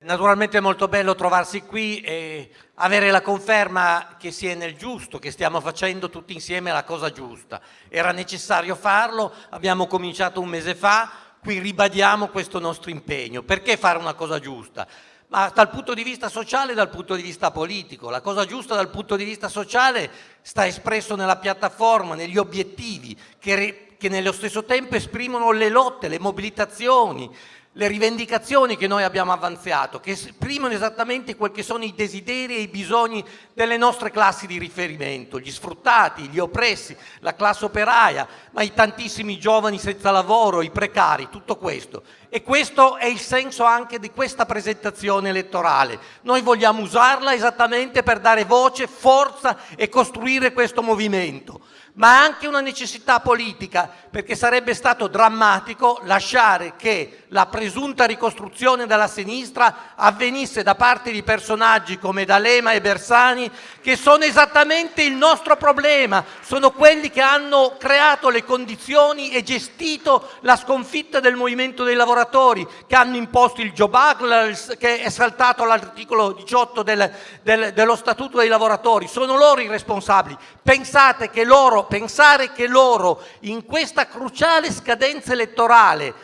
Naturalmente è molto bello trovarsi qui e avere la conferma che si è nel giusto, che stiamo facendo tutti insieme la cosa giusta. Era necessario farlo, abbiamo cominciato un mese fa, qui ribadiamo questo nostro impegno. Perché fare una cosa giusta? Ma dal punto di vista sociale e dal punto di vista politico. La cosa giusta dal punto di vista sociale sta espresso nella piattaforma, negli obiettivi, che, che nello stesso tempo esprimono le lotte, le mobilitazioni, le rivendicazioni che noi abbiamo avanzato, che esprimono esattamente quel che sono i desideri e i bisogni delle nostre classi di riferimento, gli sfruttati, gli oppressi, la classe operaia, ma i tantissimi giovani senza lavoro, i precari, tutto questo. E questo è il senso anche di questa presentazione elettorale. Noi vogliamo usarla esattamente per dare voce, forza e costruire questo movimento. Ma anche una necessità politica, perché sarebbe stato drammatico lasciare che la presunta ricostruzione della sinistra avvenisse da parte di personaggi come D'Alema e Bersani, che sono esattamente il nostro problema, sono quelli che hanno creato le condizioni e gestito la sconfitta del movimento dei lavoratori, che hanno imposto il Job Act, che è saltato l'articolo 18 del, del, dello Statuto dei lavoratori, sono loro i responsabili. Pensate che loro pensare che loro in questa cruciale scadenza elettorale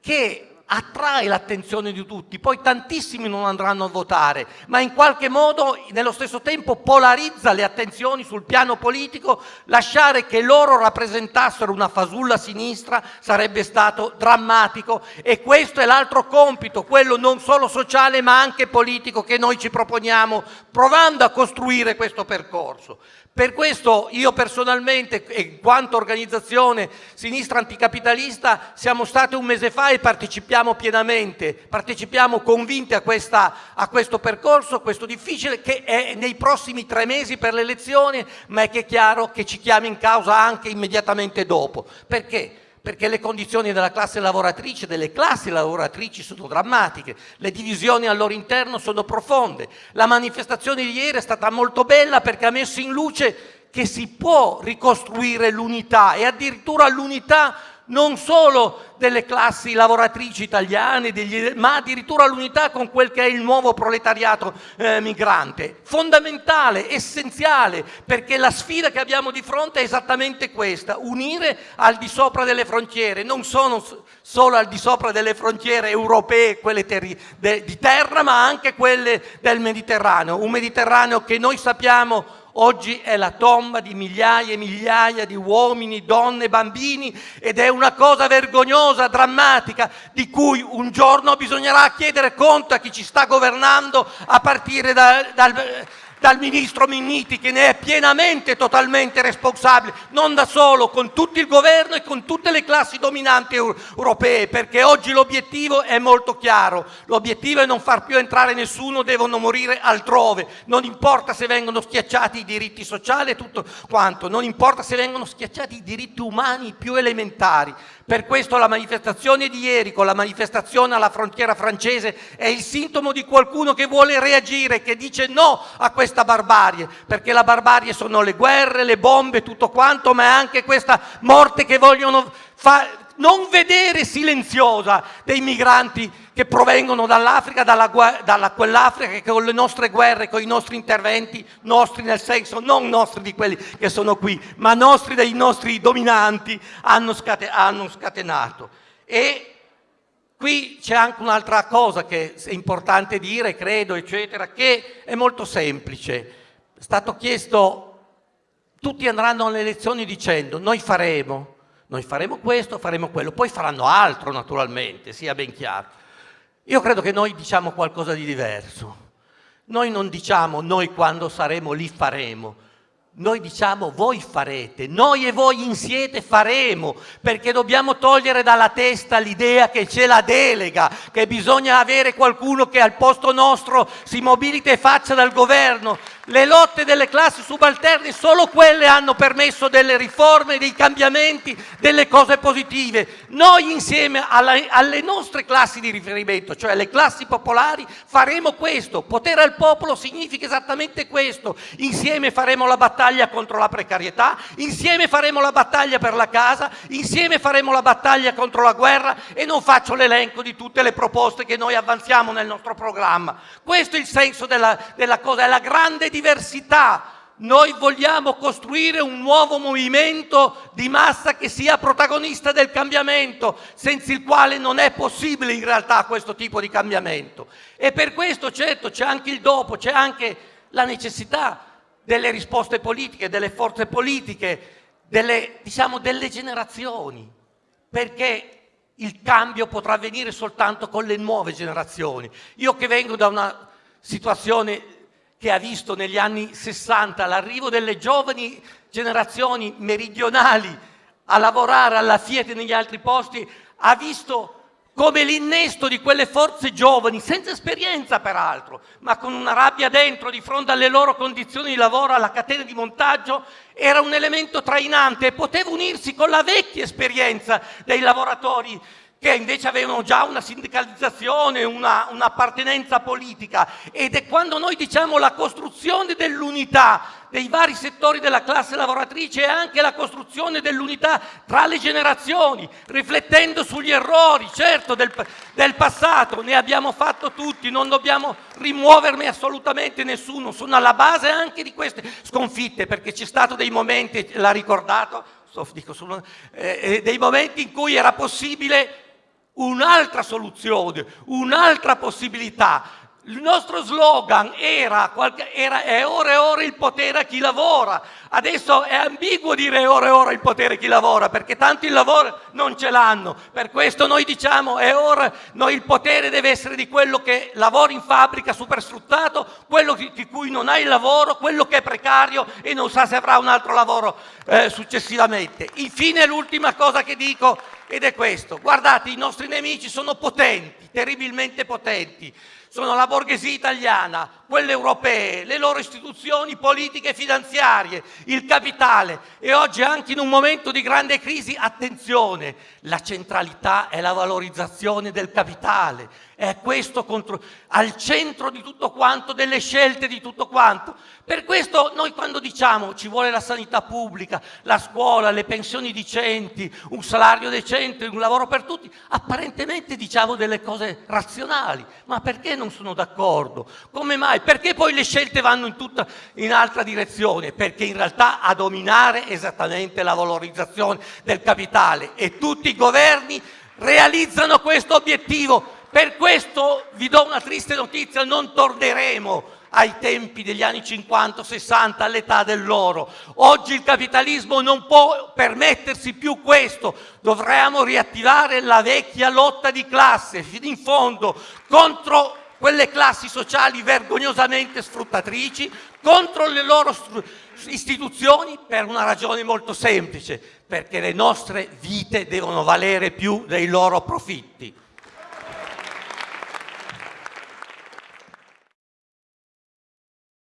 che attrae l'attenzione di tutti, poi tantissimi non andranno a votare, ma in qualche modo nello stesso tempo polarizza le attenzioni sul piano politico, lasciare che loro rappresentassero una fasulla sinistra sarebbe stato drammatico e questo è l'altro compito, quello non solo sociale ma anche politico che noi ci proponiamo provando a costruire questo percorso. Per questo io personalmente e in quanto organizzazione sinistra anticapitalista siamo stati un mese fa e partecipiamo pienamente, partecipiamo convinti a, questa, a questo percorso, questo difficile che è nei prossimi tre mesi per le elezioni ma è che è chiaro che ci chiama in causa anche immediatamente dopo. Perché? perché le condizioni della classe lavoratrice, delle classi lavoratrici sono drammatiche, le divisioni al loro interno sono profonde. La manifestazione di ieri è stata molto bella perché ha messo in luce che si può ricostruire l'unità e addirittura l'unità non solo delle classi lavoratrici italiane, degli, ma addirittura l'unità con quel che è il nuovo proletariato eh, migrante. Fondamentale, essenziale, perché la sfida che abbiamo di fronte è esattamente questa, unire al di sopra delle frontiere, non sono solo al di sopra delle frontiere europee, quelle di terra, ma anche quelle del Mediterraneo. Un Mediterraneo che noi sappiamo Oggi è la tomba di migliaia e migliaia di uomini, donne, bambini ed è una cosa vergognosa, drammatica, di cui un giorno bisognerà chiedere conto a chi ci sta governando a partire da, dal dal ministro Minniti che ne è pienamente e totalmente responsabile, non da solo, con tutto il governo e con tutte le classi dominanti europee, perché oggi l'obiettivo è molto chiaro, l'obiettivo è non far più entrare nessuno, devono morire altrove, non importa se vengono schiacciati i diritti sociali e tutto quanto, non importa se vengono schiacciati i diritti umani più elementari. Per questo la manifestazione di ieri con la manifestazione alla frontiera francese è il sintomo di qualcuno che vuole reagire, che dice no a questa questa barbarie, perché la barbarie sono le guerre, le bombe, tutto quanto, ma è anche questa morte che vogliono non vedere silenziosa dei migranti che provengono dall'Africa, dalla, dalla quell'Africa che con le nostre guerre, con i nostri interventi, nostri nel senso non nostri di quelli che sono qui, ma nostri dei nostri dominanti, hanno, scate, hanno scatenato. E Qui c'è anche un'altra cosa che è importante dire, credo, eccetera, che è molto semplice. È stato chiesto, tutti andranno alle elezioni dicendo noi faremo, noi faremo questo, faremo quello, poi faranno altro naturalmente, sia ben chiaro. Io credo che noi diciamo qualcosa di diverso. Noi non diciamo noi quando saremo lì faremo, noi diciamo voi farete, noi e voi insieme faremo, perché dobbiamo togliere dalla testa l'idea che c'è la delega, che bisogna avere qualcuno che al posto nostro si mobilita e faccia dal governo, Le lotte delle classi subalterne, solo quelle hanno permesso delle riforme, dei cambiamenti, delle cose positive. Noi insieme alla, alle nostre classi di riferimento, cioè alle classi popolari, faremo questo. Potere al popolo significa esattamente questo. Insieme faremo la battaglia contro la precarietà, insieme faremo la battaglia per la casa, insieme faremo la battaglia contro la guerra e non faccio l'elenco di tutte le proposte che noi avanziamo nel nostro programma. Questo è il senso della, della cosa, è la grande diversità. Noi vogliamo costruire un nuovo movimento di massa che sia protagonista del cambiamento, senza il quale non è possibile in realtà questo tipo di cambiamento. E per questo certo c'è anche il dopo, c'è anche la necessità delle risposte politiche, delle forze politiche, delle, diciamo, delle generazioni, perché il cambio potrà avvenire soltanto con le nuove generazioni. Io che vengo da una situazione che ha visto negli anni 60 l'arrivo delle giovani generazioni meridionali a lavorare alla Fiat e negli altri posti, ha visto come l'innesto di quelle forze giovani, senza esperienza peraltro, ma con una rabbia dentro di fronte alle loro condizioni di lavoro, alla catena di montaggio, era un elemento trainante e poteva unirsi con la vecchia esperienza dei lavoratori che invece avevano già una sindicalizzazione, una, un'appartenenza politica. Ed è quando noi diciamo la costruzione dell'unità dei vari settori della classe lavoratrice e anche la costruzione dell'unità tra le generazioni, riflettendo sugli errori, certo, del, del passato, ne abbiamo fatto tutti, non dobbiamo rimuoverne assolutamente nessuno, sono alla base anche di queste sconfitte, perché c'è stato dei momenti, l'ha ricordato, dico, sono, eh, eh, dei momenti in cui era possibile un'altra soluzione, un'altra possibilità. Il nostro slogan era, era è ora e ora il potere a chi lavora. Adesso è ambiguo dire è ora e ora il potere a chi lavora, perché tanti il lavoro non ce l'hanno. Per questo noi diciamo è ora, noi il potere deve essere di quello che lavora in fabbrica supersfruttato, quello di cui non ha il lavoro, quello che è precario e non sa se avrà un altro lavoro eh, successivamente. Infine l'ultima cosa che dico ed è questo. Guardate, i nostri nemici sono potenti, terribilmente potenti. Sono la borghesia italiana, quelle europee, le loro istituzioni politiche e finanziarie, il capitale e oggi anche in un momento di grande crisi, attenzione, la centralità è la valorizzazione del capitale, è questo contro, al centro di tutto quanto, delle scelte di tutto quanto. Per questo noi quando diciamo ci vuole la sanità pubblica, la scuola, le pensioni decenti, un salario decente, un lavoro per tutti, apparentemente diciamo delle cose razionali, ma perché non sono d'accordo? Come mai? Perché poi le scelte vanno in tutta in altra direzione? Perché in realtà a dominare esattamente la valorizzazione del capitale e tutti i governi realizzano questo obiettivo. Per questo vi do una triste notizia, non torneremo ai tempi degli anni 50-60, all'età dell'oro. Oggi il capitalismo non può permettersi più questo, dovremmo riattivare la vecchia lotta di classe, fino in fondo, contro quelle classi sociali vergognosamente sfruttatrici, contro le loro istituzioni per una ragione molto semplice, perché le nostre vite devono valere più dei loro profitti.